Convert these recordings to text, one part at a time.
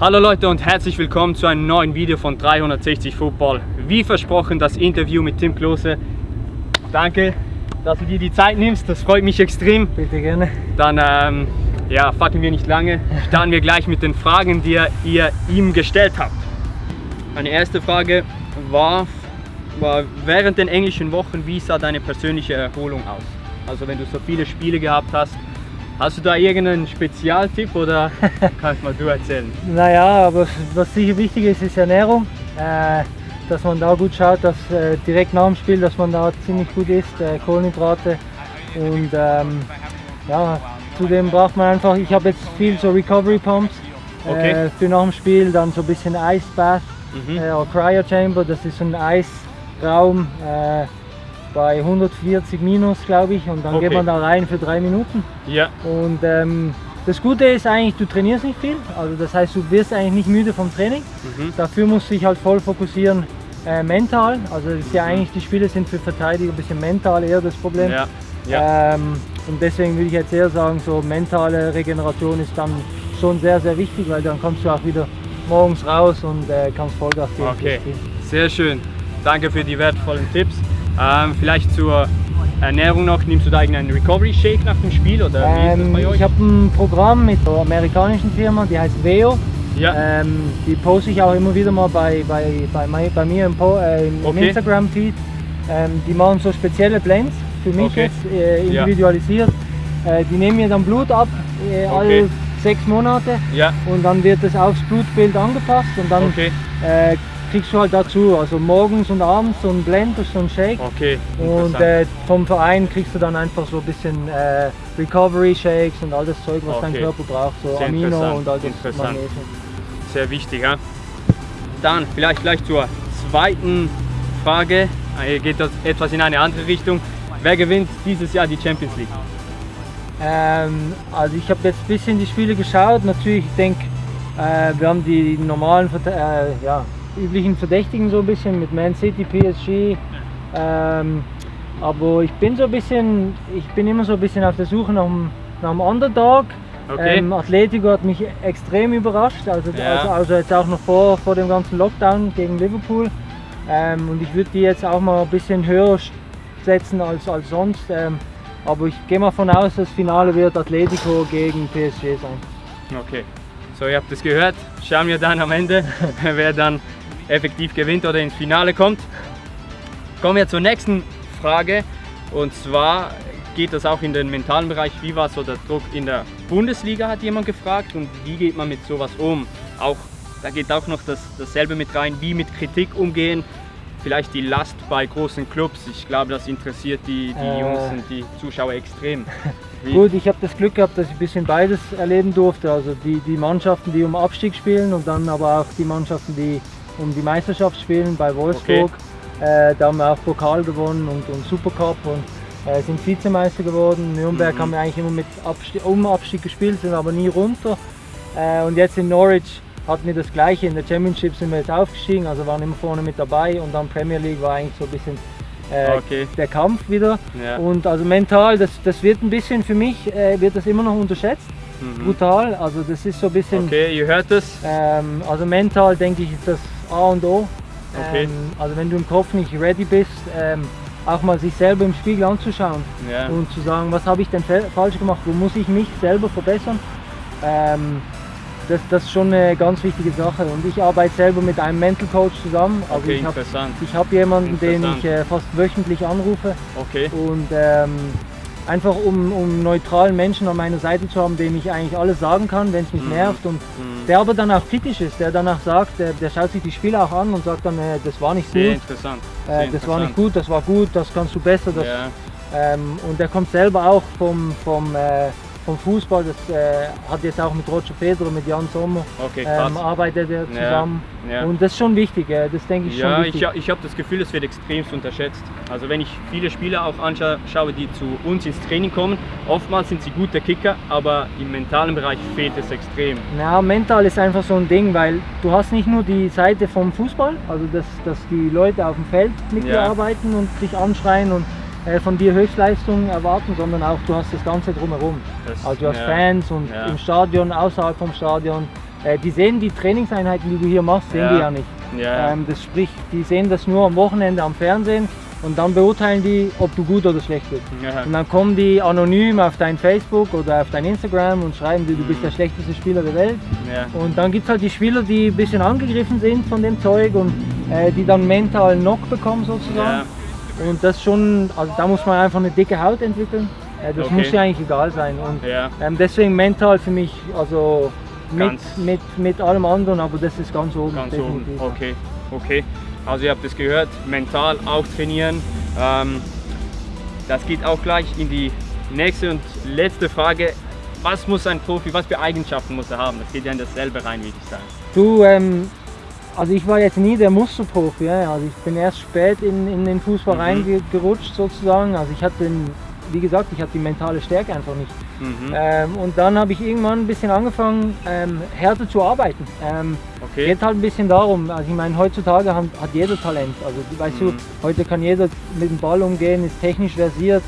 Hallo Leute und herzlich willkommen zu einem neuen Video von 360 Football. Wie versprochen das Interview mit Tim Klose. Danke, dass du dir die Zeit nimmst, das freut mich extrem. Bitte gerne. Dann ähm, ja, fackeln wir nicht lange, starten wir gleich mit den Fragen, die ihr ihm gestellt habt. Meine erste Frage war, war während den englischen Wochen, wie sah deine persönliche Erholung aus? Also wenn du so viele Spiele gehabt hast, Hast du da irgendeinen Spezialtipp oder kannst mal du erzählen? Naja, aber was sicher wichtig ist, ist Ernährung. Äh, dass man da gut schaut, dass äh, direkt nach dem Spiel, dass man da ziemlich gut isst, äh, Kohlenhydrate. Und ähm, ja, zudem braucht man einfach, ich habe jetzt viel so Recovery Pumps Okay. äh, für nach dem Spiel, dann so ein bisschen Ice Bath Mhm. äh, oder Cryo Chamber, das ist so ein Eisraum äh, bei 140 minus, glaube ich, und dann Okay. geht man da rein für drei Minuten. Ja, Und ähm, das Gute ist eigentlich, du trainierst nicht viel, also das heißt, du wirst eigentlich nicht müde vom Training. mhm. Dafür musst du dich halt voll fokussieren äh, mental. Also das ist ja eigentlich, die Spiele sind für Verteidiger ein bisschen mental eher das Problem. ja, ja. Ähm, und deswegen würde ich jetzt eher sagen, so mentale Regeneration ist dann schon sehr, sehr wichtig, weil dann kommst du auch wieder morgens raus und äh, kannst Vollgas geben. Okay, sehr schön. Danke für die wertvollen Tipps. Ähm, vielleicht zur Ernährung noch, nimmst du da irgendeinen Recovery Shake nach dem Spiel oder Ähm, ich habe ein Programm mit einer amerikanischen Firma, die heißt Veo. ja, Ähm, die poste ich auch immer wieder mal bei, bei, bei, bei mir im, äh, im Okay. Instagram-Feed. Ähm, die machen so spezielle Blends für mich Okay. jetzt, äh, Ja. individualisiert. Äh, die nehmen mir dann Blut ab, äh, Okay. alle sechs Monate ja, und dann wird das aufs Blutbild angepasst und dann okay, äh, kriegst du halt dazu, also morgens und abends so ein Blend, so ein Shake. okay. Und äh, vom Verein kriegst du dann einfach so ein bisschen äh, Recovery Shakes und all das Zeug, was dein Okay. Körper braucht, so Sehr Amino und all das. Magnesium. Sehr wichtig, ja. Dann vielleicht gleich zur zweiten Frage. Hier geht das etwas in eine andere Richtung. Wer gewinnt dieses Jahr die Champions League? Ähm, also ich habe jetzt ein bisschen die Spiele geschaut. Natürlich, ich denke, äh, wir haben die normalen, äh, ja, üblichen Verdächtigen so ein bisschen mit Man City, PSG. Ähm, aber ich bin so ein bisschen, ich bin immer so ein bisschen auf der Suche nach einem, nach einem Underdog. Okay. Ähm, Atletico hat mich extrem überrascht, also, Ja. also, also jetzt auch noch vor, vor dem ganzen Lockdown gegen Liverpool. Ähm, und ich würde die jetzt auch mal ein bisschen höher setzen als, als sonst. Ähm, aber ich gehe mal von aus, das Finale wird Atletico gegen PSG sein. Okay, so ihr habt es gehört. Schauen wir dann am Ende, wer dann effektiv gewinnt oder ins Finale kommt. Kommen wir zur nächsten Frage und zwar geht das auch in den mentalen Bereich. Wie war so der Druck in der Bundesliga, hat jemand gefragt und wie geht man mit sowas um? Auch, da geht auch noch das, dasselbe mit rein, wie mit Kritik umgehen. Vielleicht die Last bei großen Clubs. Ich glaube, das interessiert die, die Äh. Jungs und die Zuschauer extrem. Wie- Gut, ich habe das Glück gehabt, dass ich ein bisschen beides erleben durfte. Also die, die Mannschaften, die um Abstieg spielen und dann aber auch die Mannschaften, die um die Meisterschaft spielen bei Wolfsburg. Äh, da haben wir auch Pokal gewonnen und, und Supercup und äh, sind Vizemeister geworden. Nürnberg Mhm. haben wir eigentlich immer mit Abstieg, um Abstieg gespielt, sind aber nie runter. Äh, und jetzt in Norwich hatten wir das gleiche. In der Championship sind wir jetzt aufgestiegen, also waren immer vorne mit dabei und dann Premier League war eigentlich so ein bisschen äh, Okay. der Kampf wieder. Ja. Und also mental, das, das wird ein bisschen für mich, äh, wird das immer noch unterschätzt. Mhm. Brutal, also das ist so ein bisschen, Okay, ihr hört es. ähm, also mental denke ich ist das A und O. Okay. Ähm, also wenn du im Kopf nicht ready bist, ähm, auch mal sich selber im Spiegel anzuschauen Ja. und zu sagen, was habe ich denn falsch gemacht, wo muss ich mich selber verbessern. Ähm, das, das ist schon eine ganz wichtige Sache und ich arbeite selber mit einem Mental Coach zusammen. Also Okay, ich habe interessant. ich hab jemanden, den ich äh, fast wöchentlich anrufe Okay. und ähm, einfach um, um neutralen Menschen an meiner Seite zu haben, dem ich eigentlich alles sagen kann, wenn es mich Mhm. nervt und Mhm. der aber dann auch kritisch ist, der danach sagt, der, der schaut sich die Spiele auch an und sagt dann, äh, das war nicht Sehr gut, interessant. Sehr äh, das war nicht interessant. gut, das war gut, das kannst du besser. Das, Ja. ähm, und der kommt selber auch vom, vom, äh, vom Fußball, das äh, hat jetzt auch mit Roger Federer, mit Jan Sommer, Okay, ähm, arbeitet er zusammen. ja. Und das ist schon wichtig, äh, das denke ich ja, schon ich, wichtig. ich habe das Gefühl, es wird extremst unterschätzt. Also wenn ich viele Spieler auch anschaue, die zu uns ins Training kommen, oftmals sind sie gute Kicker, aber im mentalen Bereich fehlt es extrem. Ja, mental ist einfach so ein Ding, weil du hast nicht nur die Seite vom Fußball, also dass, dass die Leute auf dem Feld mit dir Ja. arbeiten und dich anschreien und von dir Höchstleistungen erwarten, sondern auch du hast das Ganze drumherum. Das- Also du hast ja, Fans und ja. im Stadion, außerhalb vom Stadion, äh, die sehen die Trainingseinheiten, die du hier machst, sehen Ja. die ja nicht. Ähm, das sprich, die sehen das nur am Wochenende am Fernsehen und dann beurteilen die, ob du gut oder schlecht bist. Und dann kommen die anonym auf dein Facebook oder auf dein Instagram und schreiben dir, du bist Mhm. der schlechteste Spieler der Welt. Und dann gibt es halt die Spieler, die ein bisschen angegriffen sind von dem Zeug und äh, die dann mental Knock bekommen sozusagen. Und das schon, also da muss man einfach eine dicke Haut entwickeln. Das Okay. muss ja eigentlich egal sein. Und Ja. ähm, deswegen mental für mich, also mit, mit, mit allem anderen, aber das ist ganz oben. Ganz oben. definitiv. Okay, okay. Also ihr habt es gehört, mental auch trainieren. Ähm, das geht auch gleich in die nächste und letzte Frage. Was muss ein Profi, was für Eigenschaften muss er haben? Das geht ja in dasselbe rein, würde ich sagen. Du, ähm, also ich war jetzt nie der Musterprofi, ja. also ich bin erst spät in, in den Fußball Mhm. reingerutscht sozusagen. Also ich hatte, wie gesagt, ich hatte die mentale Stärke einfach nicht. Mhm. Ähm, und dann habe ich irgendwann ein bisschen angefangen, ähm, härter zu arbeiten. Ähm, Okay. Geht halt ein bisschen darum, also ich meine, heutzutage hat, hat jeder Talent. Also weißt Mhm. du, heute kann jeder mit dem Ball umgehen, ist technisch versiert.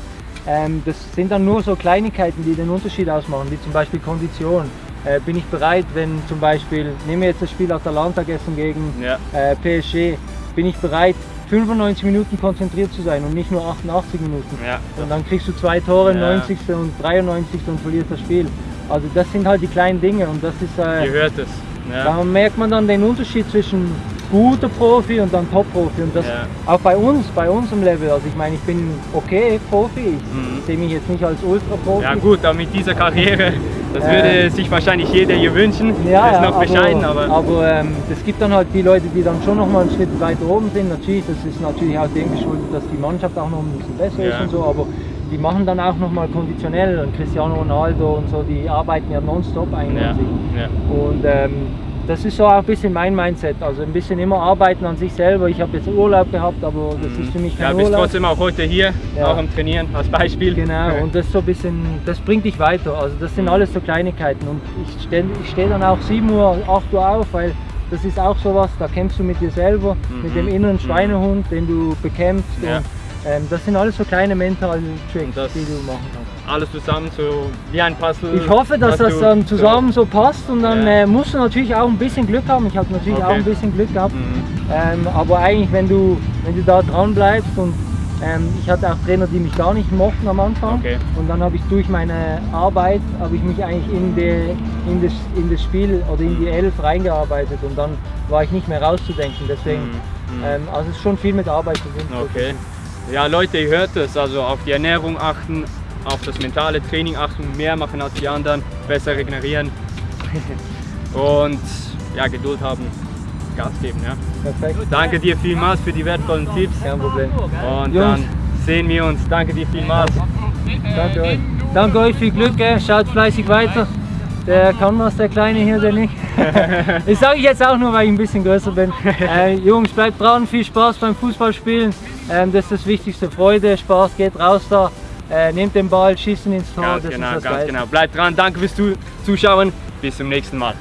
Ähm, das sind dann nur so Kleinigkeiten, die den Unterschied ausmachen, wie zum Beispiel Kondition. Äh, bin ich bereit, wenn zum Beispiel, nehmen wir jetzt das Spiel Atalanta gestern gegen Ja. äh, PSG, bin ich bereit, 95 Minuten konzentriert zu sein und nicht nur 88 Minuten. Ja. Und dann kriegst du zwei Tore, Ja. 90. und 93. und verlierst das Spiel. Also das sind halt die kleinen Dinge und das ist, äh, Ihr hört es. Ja. da merkt man dann den Unterschied zwischen guter Profi und dann Top-Profi. Und das Ja. auch bei uns, bei unserem Level. Also ich meine, ich bin okay Profi, ich Mhm. sehe mich jetzt nicht als Ultra-Profi. Ja gut, aber mit dieser Karriere, das Äh, würde sich wahrscheinlich jeder hier wünschen. Ja, das ist noch bescheiden, aber, aber ähm, es gibt dann halt die Leute, die dann schon noch mal einen Schritt weiter oben sind. Natürlich, das ist natürlich auch dem geschuldet, dass die Mannschaft auch noch ein bisschen besser Ja. ist und so, aber die machen dann auch noch mal konditionell und Cristiano Ronaldo und so, die arbeiten ja nonstop eigentlich ja. Und ähm, das ist so auch ein bisschen mein Mindset, also ein bisschen immer arbeiten an sich selber. Ich habe jetzt Urlaub gehabt, aber das ist für mich Mhm. Ja, kein bist Urlaub. trotzdem auch heute hier, Ja. auch am Trainieren als Beispiel. Genau, und das so ein bisschen, das bringt dich weiter. Also das sind alles so Kleinigkeiten. Und ich stehe steh dann auch 7 Uhr, 8 Uhr auf, weil das ist auch sowas, da kämpfst du mit dir selber, Mhm. mit dem inneren Mhm. Schweinehund, den du bekämpfst. Ja. Ähm, das sind alles so kleine mentale Tricks, Und das- die du machen kannst. Alles zusammen, so wie ein Puzzle. Ich hoffe, dass das dann zusammen so passt und dann Ja. äh, musst du natürlich auch ein bisschen Glück haben. Ich habe natürlich Okay. auch ein bisschen Glück gehabt. Mhm. Ähm, aber eigentlich, wenn du, wenn du da dran bleibst und ähm, ich hatte auch Trainer, die mich gar nicht mochten am Anfang. Okay. Und dann habe ich durch meine Arbeit, habe ich mich eigentlich in, die, in, das, in das Spiel oder in die Elf reingearbeitet und dann war ich nicht mehr rauszudenken. Deswegen, Mhm. Mhm. ähm, also es ist schon viel mit Arbeit verbunden. Okay. Ja, Leute, ihr hört es. Also auf die Ernährung achten, auf das mentale Training achten, mehr machen als die anderen, besser regenerieren und ja, Geduld haben, Gas geben. Ja. Perfekt. Danke dir vielmals für die wertvollen Tipps Kein Problem. und Jungs. dann sehen wir uns. Danke dir vielmals. Danke euch. Danke euch, viel Glück, gell? schaut fleißig weiter. Der kann was, der Kleine hier, der nicht. das sage ich jetzt auch nur, weil ich ein bisschen größer bin. Äh, Jungs, bleibt dran, viel Spaß beim Fußballspielen. Ähm, das ist das Wichtigste. Freude, Spaß, geht raus da. Äh, nehmt den Ball, schießt ihn ins Tor. Ganz das genau, ist das ganz Geilste. genau. Bleibt dran. Danke fürs Zu- Zuschauen. Bis zum nächsten Mal.